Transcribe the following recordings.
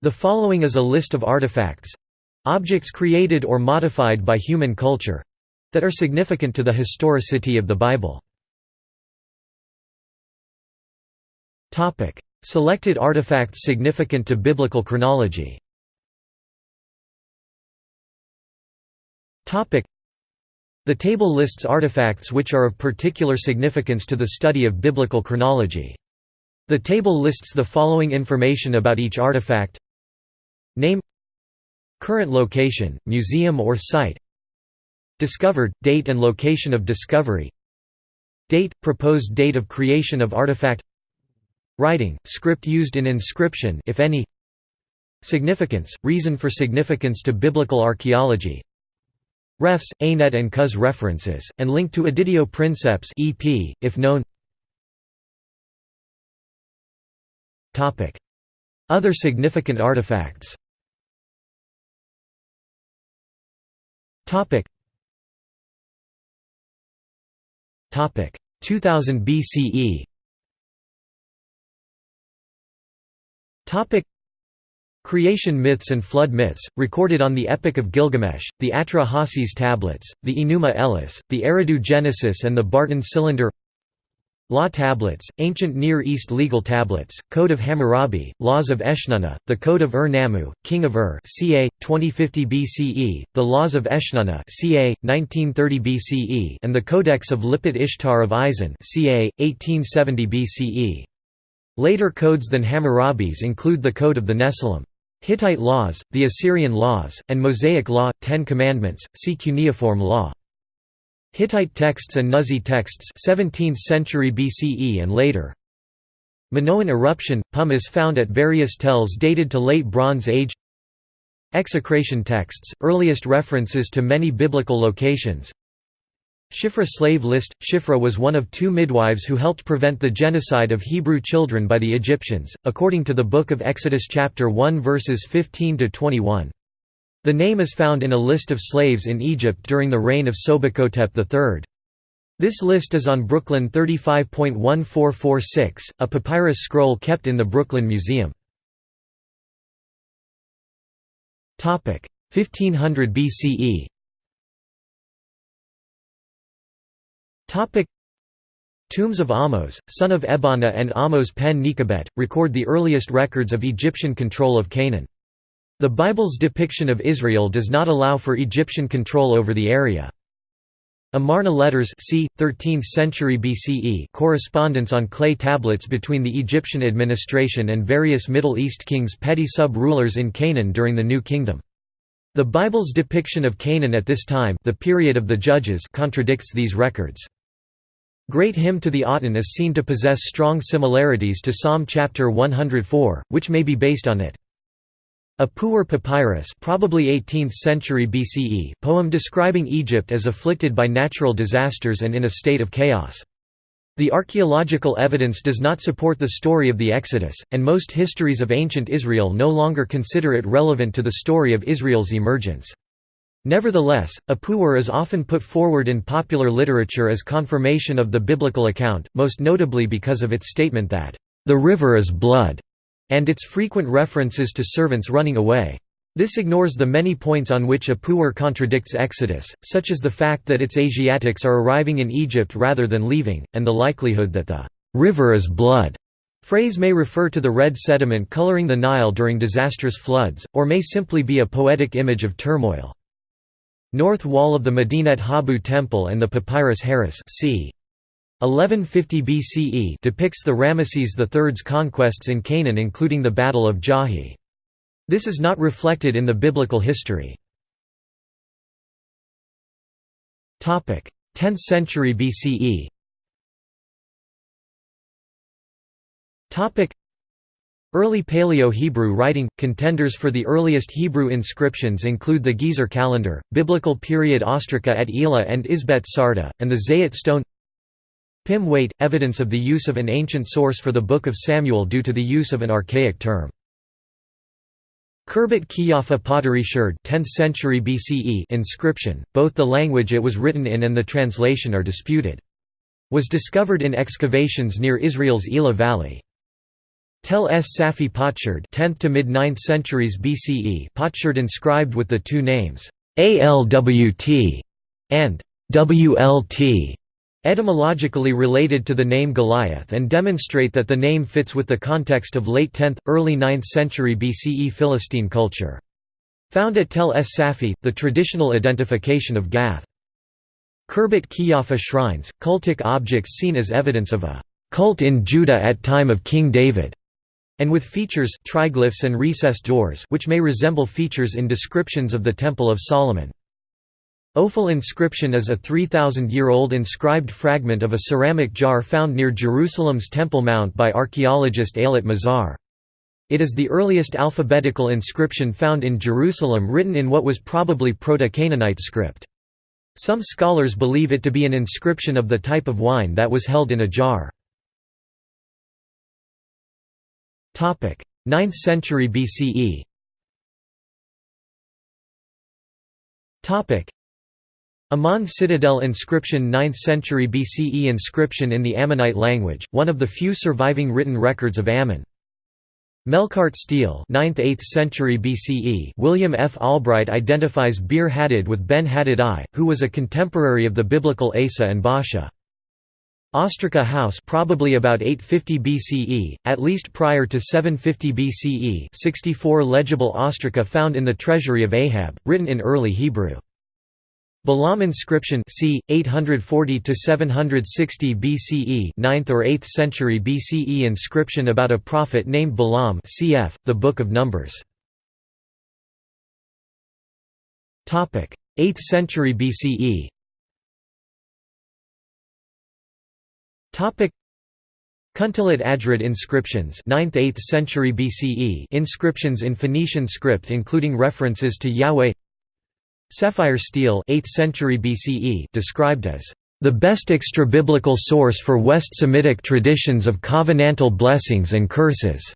The following is a list of artifacts—objects created or modified by human culture—that are significant to the historicity of the Bible. Selected artifacts significant to biblical chronology The table lists artifacts which are of particular significance to the study of biblical chronology. The table lists the following information about each artifact Name Current location, museum or site. Discovered, date and location of discovery. Date, proposed date of creation of artifact. Writing, script used in inscription if any. Significance, reason for significance to biblical archaeology. Refs, ANET and CUS references, and link to Editio Princeps EP, if known. Other significant artifacts Topic. Topic 2000 BCE. Topic. Creation myths and flood myths, recorded on the Epic of Gilgamesh, the Atra-Hasis tablets, the Enuma Elish, the Eridu Genesis and the Barton Cylinder Law tablets, ancient Near East legal tablets, Code of Hammurabi, Laws of Eshnunna, the Code of Ur-Nammu, king of Ur ca. 2050 BCE, the Laws of Eshnunna ca. 1930 BCE and the Codex of Lipit Ishtar of Isin ca. 1870 BCE. Later codes than Hammurabi's include the Code of the Nesilim. Hittite laws, the Assyrian laws, and Mosaic law, Ten Commandments, see cuneiform law. Hittite texts and Nuzi texts 17th century BCE and later. Minoan eruption – pumice found at various tells dated to late Bronze Age Execration texts – earliest references to many biblical locations Shifra slave list – Shifra was one of two midwives who helped prevent the genocide of Hebrew children by the Egyptians, according to the Book of Exodus chapter 1 verses 15–21. The name is found in a list of slaves in Egypt during the reign of Sobekhotep III. This list is on Brooklyn 35.1446, a papyrus scroll kept in the Brooklyn Museum. 1500 BCE Tombs of Ahmose, son of Ebana and Ahmose pen Nekhbet, record the earliest records of Egyptian control of Canaan. The Bible's depiction of Israel does not allow for Egyptian control over the area. Amarna letters c. 13th century BCE correspondence on clay tablets between the Egyptian administration and various Middle East kings petty sub-rulers in Canaan during the New Kingdom. The Bible's depiction of Canaan at this time the period of the Judges contradicts these records. Great Hymn to the Aten is seen to possess strong similarities to Psalm chapter 104, which may be based on it. Ipuwer papyrus probably 18th century BCE poem describing Egypt as afflicted by natural disasters and in a state of chaos. The archaeological evidence does not support the story of the Exodus, and most histories of ancient Israel no longer consider it relevant to the story of Israel's emergence. Nevertheless, Ipuwer is often put forward in popular literature as confirmation of the biblical account, most notably because of its statement that, "...the river is blood." And its frequent references to servants running away. This ignores the many points on which Ipuwer contradicts Exodus, such as the fact that its Asiatics are arriving in Egypt rather than leaving, and the likelihood that the river is blood phrase may refer to the red sediment coloring the Nile during disastrous floods, or may simply be a poetic image of turmoil. North wall of the Medinet Habu temple and the papyrus Harris c. 1150 BCE depicts the Ramesses III's conquests in Canaan including the Battle of Djahy. This is not reflected in the biblical history. 10th century BCE Early Paleo-Hebrew writing – Contenders for the earliest Hebrew inscriptions include the Gezer calendar, Biblical period ostraca at Elah and Izbet Sartah, and the Zayit stone Pim weight – evidence of the use of an ancient source for the Book of Samuel due to the use of an archaic term. Khirbet Qeiyafa pottery sherd 10th century BCE inscription, both the language it was written in and the translation are disputed. Was discovered in excavations near Israel's Elah Valley. Tel es Safi Potsherd 10th to mid-9th centuries BCE Potsherd inscribed with the two names, ALWT and WLT, etymologically related to the name Goliath and demonstrate that the name fits with the context of late 10th, early 9th century BCE Philistine culture. Found at Tel es Safi, the traditional identification of Gath. Khirbet Qeiyafa shrines, cultic objects seen as evidence of a cult in Judah at time of King David and with features triglyphs and recessed doors which may resemble features in descriptions of the Temple of Solomon. Ophel inscription is a 3,000-year-old inscribed fragment of a ceramic jar found near Jerusalem's Temple Mount by archaeologist Eilat Mazar. It is the earliest alphabetical inscription found in Jerusalem written in what was probably Proto-Canaanite script. Some scholars believe it to be an inscription of the type of wine that was held in a jar. 9th century BCE Ammon citadel inscription 9th century BCE inscription in the Ammonite language, one of the few surviving written records of Ammon. Melkart stele 9th–8th century BCE William F. Albright identifies Bir-Hadad with Ben-Hadad I, who was a contemporary of the biblical Asa and Baasha. Ostraca House probably about 850 BCE, at least prior to 750 BCE 64 legible ostraca found in the treasury of Ahab, written in early Hebrew. Balaam inscription c. 840 to 760 BCE 9th or 8th century BCE inscription about a prophet named Balaam cf. the Book of Numbers. 8th century BCE Kuntillet Ajrud inscriptions 9th–8th century BCE inscriptions in Phoenician script including references to Yahweh Sefire stele 8th century BCE described as the best extra-biblical source for West Semitic traditions of covenantal blessings and curses.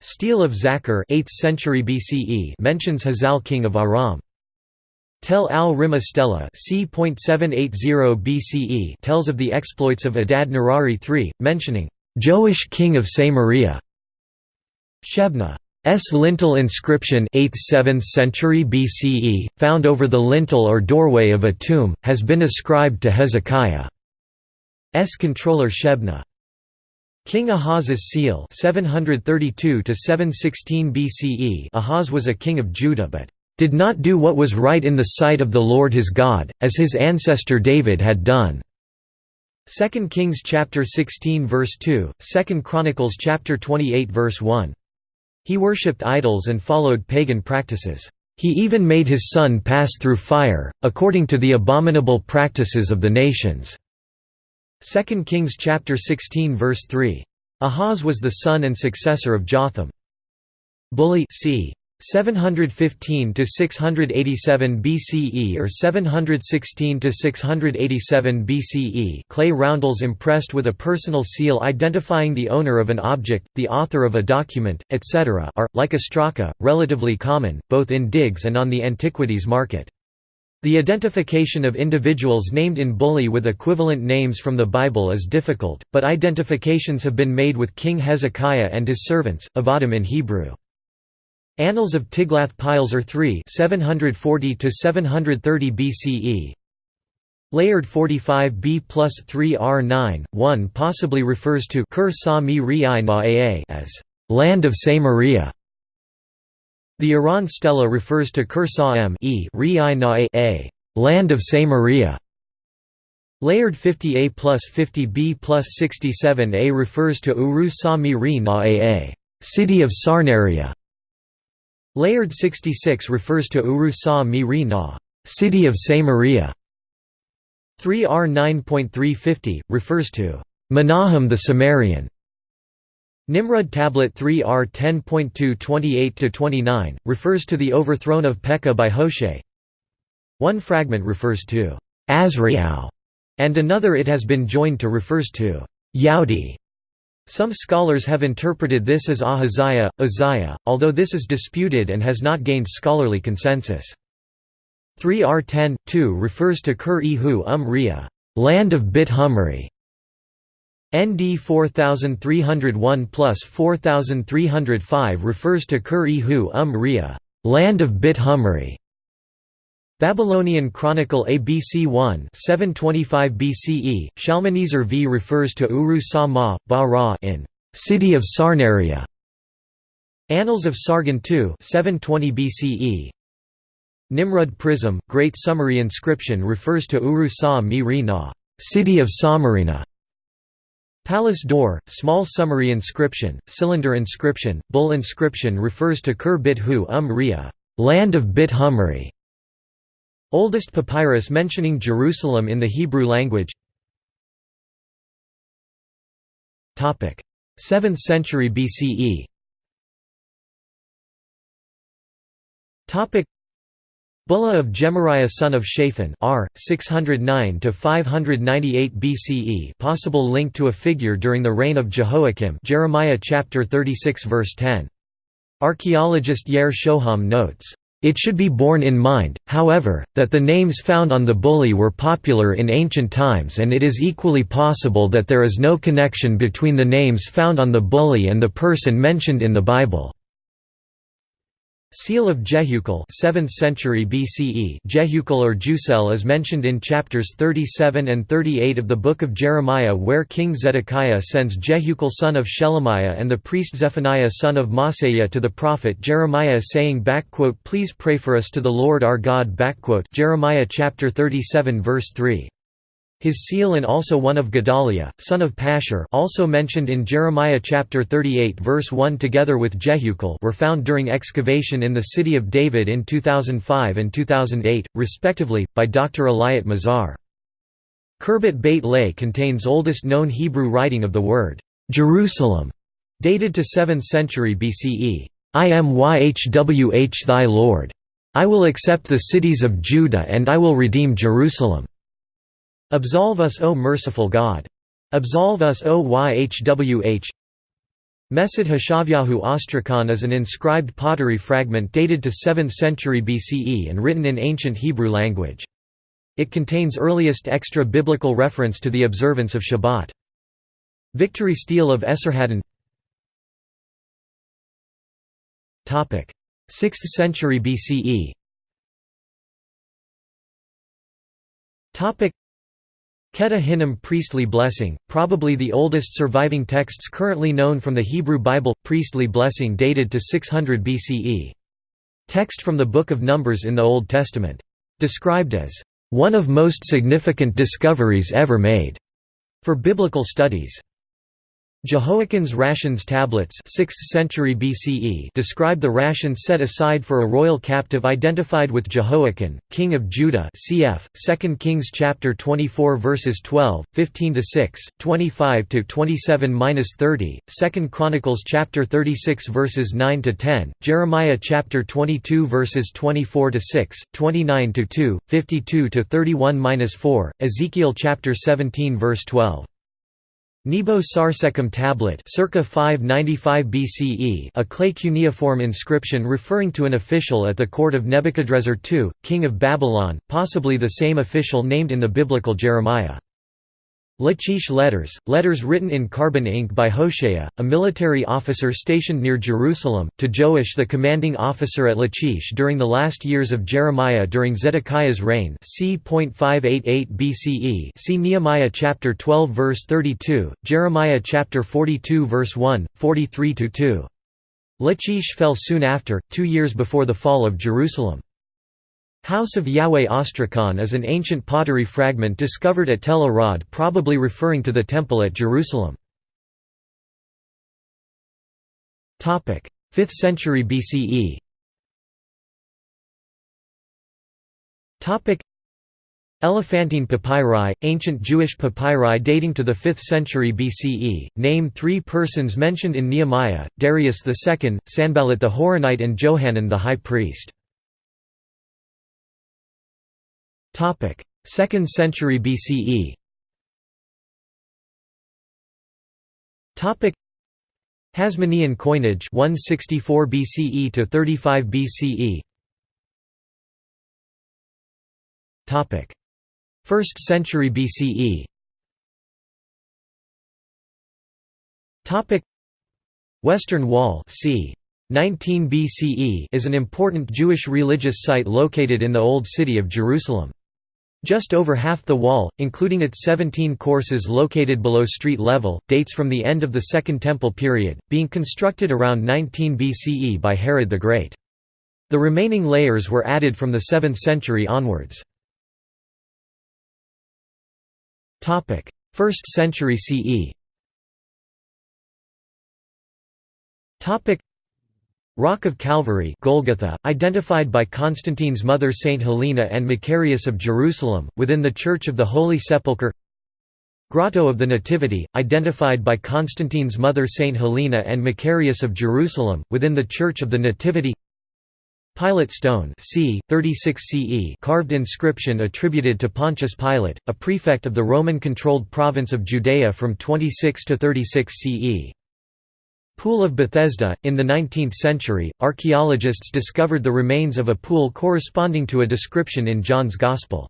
Stele of Zakkur 8th century BCE mentions Hazael king of Aram. Tel al-Rima Stela c. BCE tells of the exploits of Adad Nirari III, mentioning, "...Joash king of Samaria". Shebna S lintel inscription 8th–7th century BCE, found over the lintel or doorway of a tomb, has been ascribed to Hezekiah. S controller Shebna. King Ahaz's seal 732 BCE Ahaz was a king of Judah but did not do what was right in the sight of the Lord his God, as his ancestor David had done." 2 Kings chapter 16 verse 2, 2 Chronicles chapter 28 verse 1. He worshipped idols and followed pagan practices. He even made his son pass through fire, according to the abominable practices of the nations." 2 Kings chapter 16 verse 3. Ahaz was the son and successor of Jotham. Bullae c. 715 to 687 BCE or 716 to 687 BCE clay roundels impressed with a personal seal identifying the owner of an object, the author of a document, etc. are, like ostraca, relatively common, both in digs and on the antiquities market. The identification of individuals named in bullae with equivalent names from the Bible is difficult, but identifications have been made with King Hezekiah and his servants, Avadim in Hebrew. Annals of Tiglath-Pileser III 740 to 730 BCE Layard 45b plus 3r9, 1 possibly refers to Kur Sa Mi as «land of Samaria». The Iran stela refers to Kur Sa M a «land of Samaria». Layard 50a plus 50b plus 67a refers to Uru Sa Mi «city of Sarnaria». Layard 66 refers to Uru Sa Mi Ri Na, city of Samaria. 3R 9.350 refers to Menahem the Samarian. Nimrud tablet 3R 10.2 28-29 refers to the overthrown of Pekah by Hoshea. One fragment refers to Azrael, and another it has been joined to refers to Yaudi. Some scholars have interpreted this as Ahaziah, Uzziah, although this is disputed and has not gained scholarly consensus. 3R10, 2 refers to Kur-e-Hu um land of Bit Humri. ND 4301 plus 4305 refers to Kur-e-Hu um land of Bit Humri. Babylonian Chronicle ABC 1 725 BCE, Shalmaneser v refers to Uru Sa Ma, Ba in city of Sarnaria. Annals of Sargon II 720 BCE. Nimrud Prism, Great Summary inscription refers to Uru Sa Mi Ri Na, city of. Palace door, small summary inscription, cylinder inscription, bull inscription refers to Kur Bit Hu Um Ria, land of Bit Humri. Oldest papyrus mentioning Jerusalem in the Hebrew language 7th century BCE Bulla of Gemariah son of Shaphan R. 609 BCE possible link to a figure during the reign of Jehoiakim Jeremiah chapter 36 verse 10. Archaeologist Yair Shoham notes, "...it should be borne in mind, however, that the names found on the bulla were popular in ancient times and it is equally possible that there is no connection between the names found on the bulla and the person mentioned in the Bible." Seal of Jehukal 7th century BCE Jehukal or Jusel is mentioned in chapters 37 and 38 of the Book of Jeremiah where King Zedekiah sends Jehukal son of Shelemiah and the priest Zephaniah son of Maaseiah to the prophet Jeremiah saying "Please pray for us to the Lord our God" Jeremiah chapter 37 verse 3 his seal and also one of Gedaliah, son of Pashur also mentioned in Jeremiah chapter 38 verse 1 together with Jehukal were found during excavation in the city of David in 2005 and 2008, respectively, by Dr. Eilat Mazar. Khirbet Beit Lei contains oldest known Hebrew writing of the word, "'Jerusalem' dated to 7th century BCE. I am YHWH thy Lord. I will accept the cities of Judah and I will redeem Jerusalem. Absolve us O merciful God! Absolve us O YHWH Mesid Hashavyahu Ostracon is an inscribed pottery fragment dated to 7th century BCE and written in ancient Hebrew language. It contains earliest extra-biblical reference to the observance of Shabbat. Victory stele of Esarhaddon 6th century BCE Ketef Hinnom priestly blessing, probably the oldest surviving texts currently known from the Hebrew Bible, priestly blessing dated to 600 BCE. Text from the Book of Numbers in the Old Testament. Described as, "...one of most significant discoveries ever made," for biblical studies. Jehoiachin's rations tablets 6th century BCE describe the rations set aside for a royal captive identified with Jehoiakim, king of Judah cf. 2 Kings chapter 24 verses 12, 15–6, 25–27–30, 2 Chronicles chapter 36 verses 9–10, Jeremiah chapter 22 verses 24–6, 29–2, 52–31–4, Ezekiel chapter 17 verse 12. Nebo Sarsekim tablet circa 595 BCE a clay cuneiform inscription referring to an official at the court of Nebuchadrezzar II, king of Babylon, possibly the same official named in the biblical Jeremiah. Lachish letters, letters written in carbon ink by Hoshea, a military officer stationed near Jerusalem, to Joash the commanding officer at Lachish during the last years of Jeremiah during Zedekiah's reign c. 588 BCE see Nehemiah chapter 12 verse 32, Jeremiah chapter 42 verse 1, 43–2. Lachish fell soon after, two years before the fall of Jerusalem. House of Yahweh Ostracon is an ancient pottery fragment discovered at Tel Arad probably referring to the temple at Jerusalem. 5th century BCE Elephantine papyri, ancient Jewish papyri dating to the 5th century BCE, name three persons mentioned in Nehemiah, Darius II, Sanballat the Horonite and Johanan the high priest. 2nd century BCE Topic: Hasmonean coinage 164 BCE to 35 BCE Topic. 1st century BCE Topic: Western Wall c. 19 BCE is an important Jewish religious site located in the Old City of Jerusalem. Just over half the wall, including its 17 courses located below street level, dates from the end of the Second Temple period, being constructed around 19 BCE by Herod the Great. The remaining layers were added from the 7th century onwards. 1st century CE Rock of Calvary Golgotha, identified by Constantine's mother Saint Helena and Macarius of Jerusalem, within the Church of the Holy Sepulchre Grotto of the Nativity, identified by Constantine's mother Saint Helena and Macarius of Jerusalem, within the Church of the Nativity Pilate stone c. 36 CE carved inscription attributed to Pontius Pilate, a prefect of the Roman-controlled province of Judea from 26 to 36 CE. Pool of Bethesda In the 19th century, archaeologists discovered the remains of a pool corresponding to a description in John's Gospel.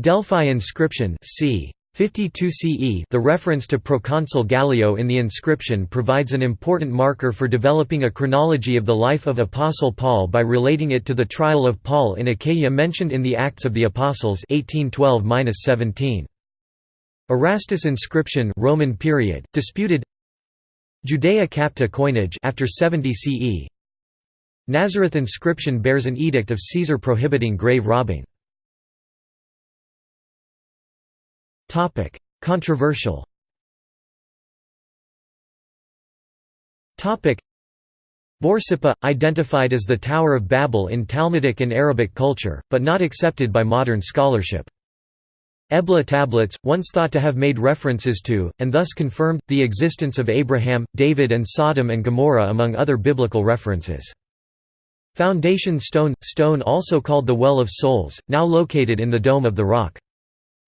Delphi inscription c. 52 CE The reference to proconsul Gallio in the inscription provides an important marker for developing a chronology of the life of Apostle Paul by relating it to the trial of Paul in Achaia mentioned in the Acts of the Apostles 1812 17 Erastus inscription Roman period, disputed Judea Capta coinage after 70 CE Nazareth inscription bears an edict of Caesar prohibiting grave robbing Topic: Controversial. Topic: Borsippa, identified as the Tower of Babel in Talmudic and Arabic culture, but not accepted by modern scholarship. Ebla tablets, once thought to have made references to, and thus confirmed, the existence of Abraham, David and Sodom and Gomorrah among other biblical references. Foundation stone – stone also called the Well of Souls, now located in the Dome of the Rock.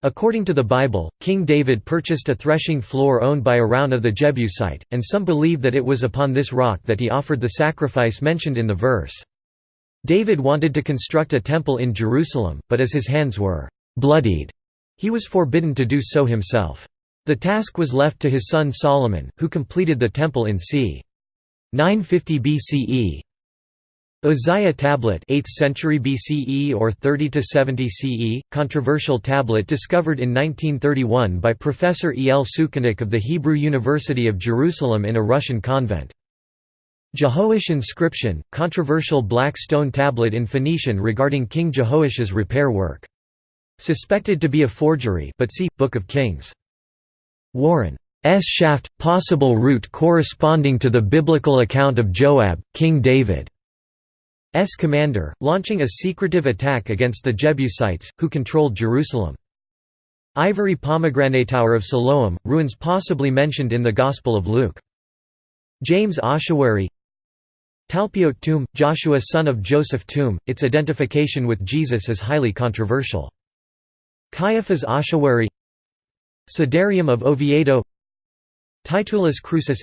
According to the Bible, King David purchased a threshing floor owned by Araunah of the Jebusite, and some believe that it was upon this rock that he offered the sacrifice mentioned in the verse. David wanted to construct a temple in Jerusalem, but as his hands were «bloodied», he was forbidden to do so himself. The task was left to his son Solomon, who completed the temple in c. 950 BCE. Uzziah tablet 8th century BCE or 30 to 70 CE controversial tablet discovered in 1931 by Professor E. L. Sukenik of the Hebrew University of Jerusalem in a Russian convent. Jehoash inscription controversial black stone tablet in Phoenician regarding King Jehoash's repair work. Suspected to be a forgery but see Book of Kings. Warren S. shaft possible route corresponding to the biblical account of Joab, King David. S commander, launching a secretive attack against the Jebusites, who controlled Jerusalem. Ivory pomegranate tower of Siloam, ruins possibly mentioned in the Gospel of Luke. James Ossuary Talpiot tomb, Joshua son of Joseph tomb, its identification with Jesus is highly controversial. Caiaphas ossuary Sudarium of Oviedo Titulus Crucis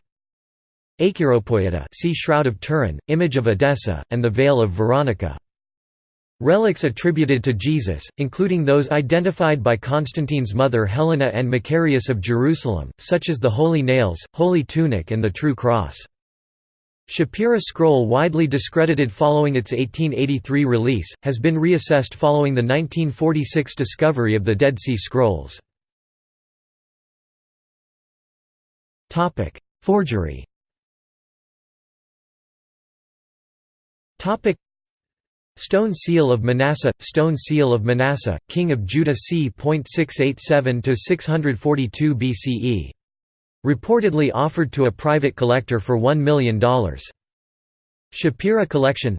Acheropoieta see Shroud of Turin, image of Edessa, and the Veil of Veronica. Relics attributed to Jesus, including those identified by Constantine's mother Helena and Macarius of Jerusalem, such as the Holy Nails, Holy Tunic and the True Cross. Shapira scroll widely discredited following its 1883 release, has been reassessed following the 1946 discovery of the Dead Sea Scrolls. Forgery Stone Seal of Manasseh Stone Seal of Manasseh, king of Judah c. 687 to 642 BCE. Reportedly offered to a private collector for $1 million. Shapira collection.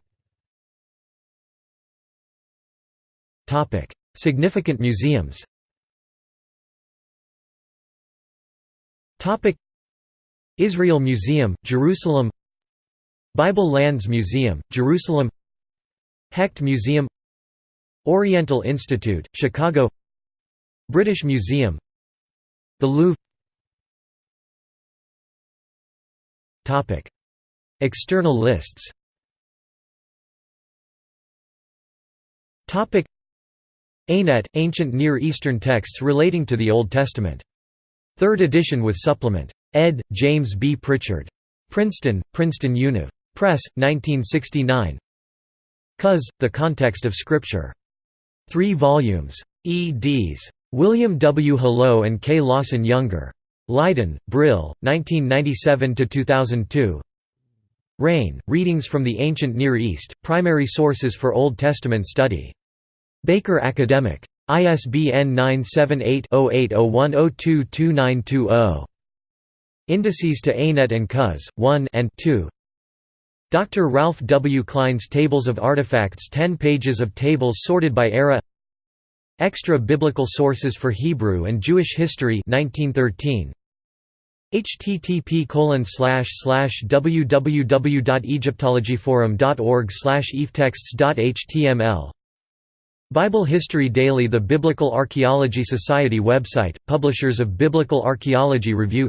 Significant museums. Israel Museum, Jerusalem. Bible Lands Museum, Jerusalem. Hecht Museum. Oriental Institute, Chicago. British Museum. The Louvre External lists ANET – Ancient Near Eastern texts relating to the Old Testament. Third edition with supplement. Ed. James B. Pritchard. Princeton, Princeton Univ. Press, 1969 Cuz, The Context of Scripture. 3 volumes. eds. William W. Hallo and K. Lawson Younger. Leiden, Brill, 1997–2002 Rain, Readings from the Ancient Near East, Primary Sources for Old Testament Study. Baker Academic. ISBN 978-0801022920. Indices to ANET and CUS, 1 and 2 Dr. Ralph W. Klein's Tables of Artifacts 10 pages of tables sorted by era Extra Biblical Sources for Hebrew and Jewish History 1913 http www.egyptologyforum.org eftexts.html Bible History Daily The Biblical Archaeology Society website, publishers of Biblical Archaeology Review.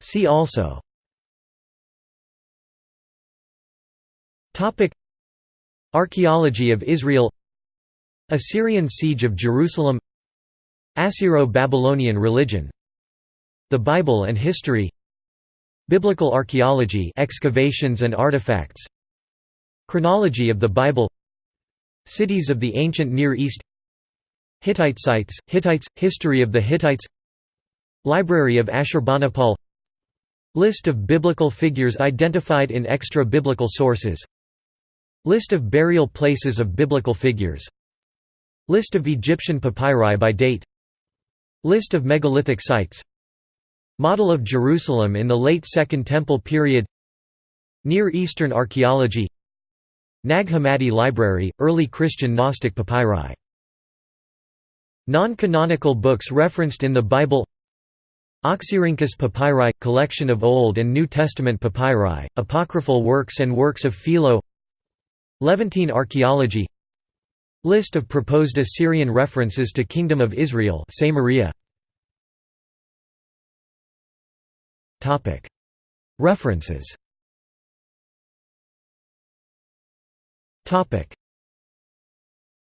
See also Archaeology of Israel Assyrian siege of Jerusalem Assyro-Babylonian religion The Bible and history Biblical archaeology excavations and artifacts Chronology of the Bible Cities of the ancient Near East Hittite sites, Hittites, History of the Hittites Library of Ashurbanipal List of biblical figures identified in extra-biblical sources List of burial places of biblical figures. List of Egyptian papyri by date. List of megalithic sites. Model of Jerusalem in the late Second Temple period. Near Eastern archaeology. Nag Hammadi Library, early Christian Gnostic papyri. Non-canonical books referenced in the Bible. Oxyrhynchus papyri – collection of Old and New Testament papyri, apocryphal works and works of Philo Levantine archaeology. List of proposed Assyrian references to Kingdom of Israel. References